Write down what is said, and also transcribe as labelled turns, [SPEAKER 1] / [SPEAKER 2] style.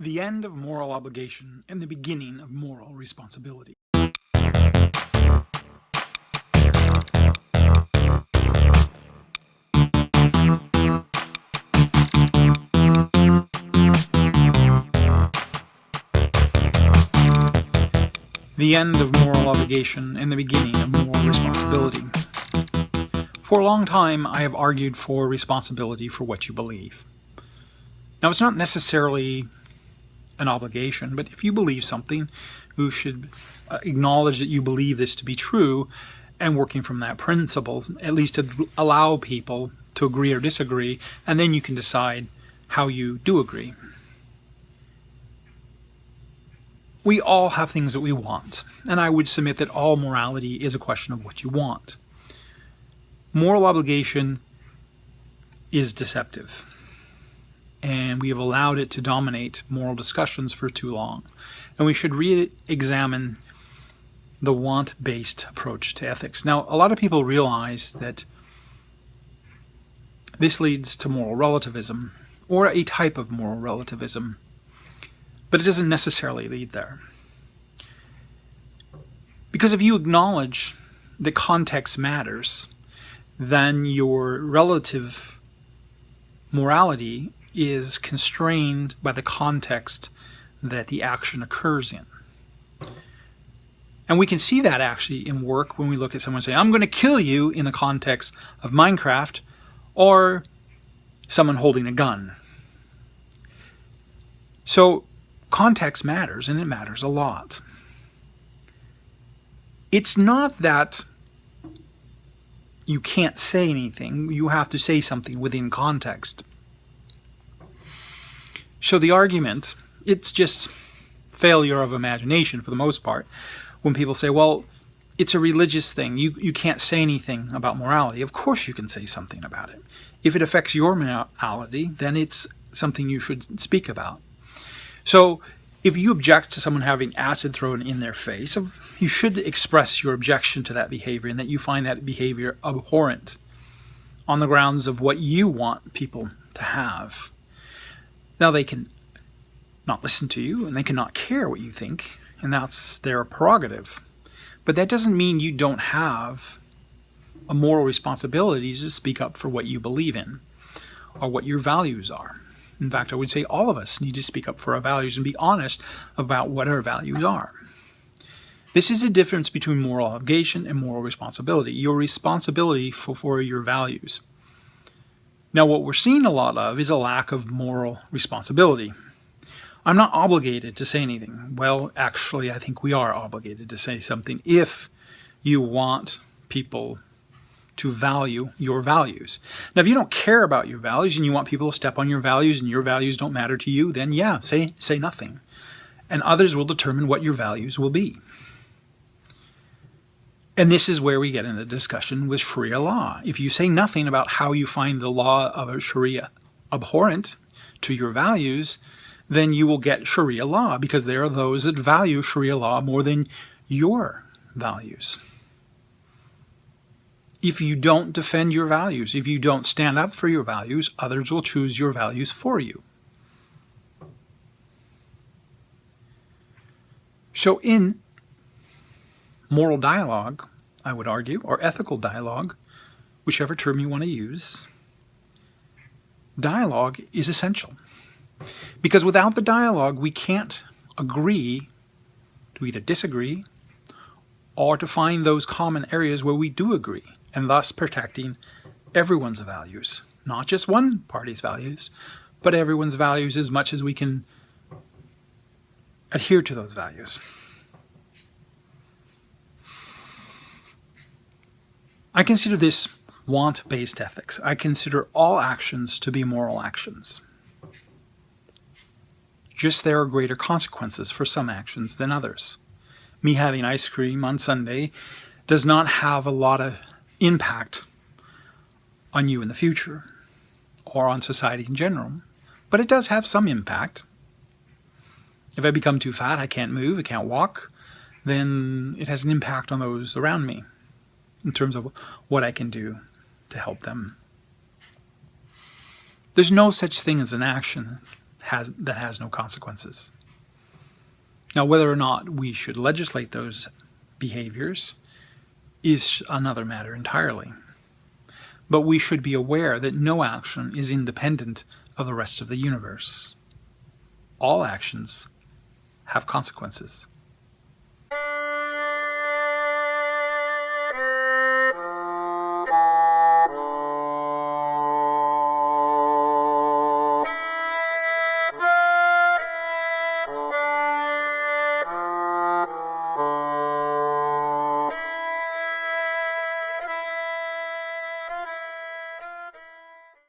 [SPEAKER 1] The end of moral obligation and the beginning of moral responsibility. The end of moral obligation and the beginning of moral responsibility. For a long time, I have argued for responsibility for what you believe. Now, it's not necessarily an obligation, but if you believe something, you should uh, acknowledge that you believe this to be true and working from that principle, at least to allow people to agree or disagree, and then you can decide how you do agree. We all have things that we want, and I would submit that all morality is a question of what you want. Moral obligation is deceptive and we have allowed it to dominate moral discussions for too long. And we should re-examine the want-based approach to ethics. Now, a lot of people realize that this leads to moral relativism, or a type of moral relativism, but it doesn't necessarily lead there. Because if you acknowledge that context matters, then your relative morality is constrained by the context that the action occurs in. And we can see that actually in work when we look at someone saying, I'm going to kill you in the context of Minecraft or someone holding a gun. So context matters and it matters a lot. It's not that you can't say anything, you have to say something within context. So the argument, it's just failure of imagination for the most part. When people say, well, it's a religious thing, you, you can't say anything about morality. Of course you can say something about it. If it affects your morality, then it's something you should speak about. So if you object to someone having acid thrown in their face, you should express your objection to that behavior and that you find that behavior abhorrent on the grounds of what you want people to have. Now they can not listen to you and they cannot care what you think, and that's their prerogative. But that doesn't mean you don't have a moral responsibility to speak up for what you believe in or what your values are. In fact, I would say all of us need to speak up for our values and be honest about what our values are. This is the difference between moral obligation and moral responsibility. Your responsibility for, for your values. Now what we're seeing a lot of is a lack of moral responsibility. I'm not obligated to say anything. Well, actually, I think we are obligated to say something if you want people to value your values. Now, if you don't care about your values and you want people to step on your values and your values don't matter to you, then yeah, say, say nothing. And others will determine what your values will be. And this is where we get into discussion with Sharia law. If you say nothing about how you find the law of Sharia abhorrent to your values, then you will get Sharia law because there are those that value Sharia law more than your values. If you don't defend your values, if you don't stand up for your values, others will choose your values for you. So in moral dialogue, I would argue, or ethical dialogue, whichever term you want to use, dialogue is essential. Because without the dialogue, we can't agree to either disagree or to find those common areas where we do agree, and thus protecting everyone's values, not just one party's values, but everyone's values as much as we can adhere to those values. I consider this want-based ethics. I consider all actions to be moral actions. Just there are greater consequences for some actions than others. Me having ice cream on Sunday does not have a lot of impact on you in the future or on society in general, but it does have some impact. If I become too fat, I can't move, I can't walk, then it has an impact on those around me in terms of what I can do to help them. There's no such thing as an action has that has no consequences. Now, whether or not we should legislate those behaviors is another matter entirely. But we should be aware that no action is independent of the rest of the universe. All actions have consequences. Oh.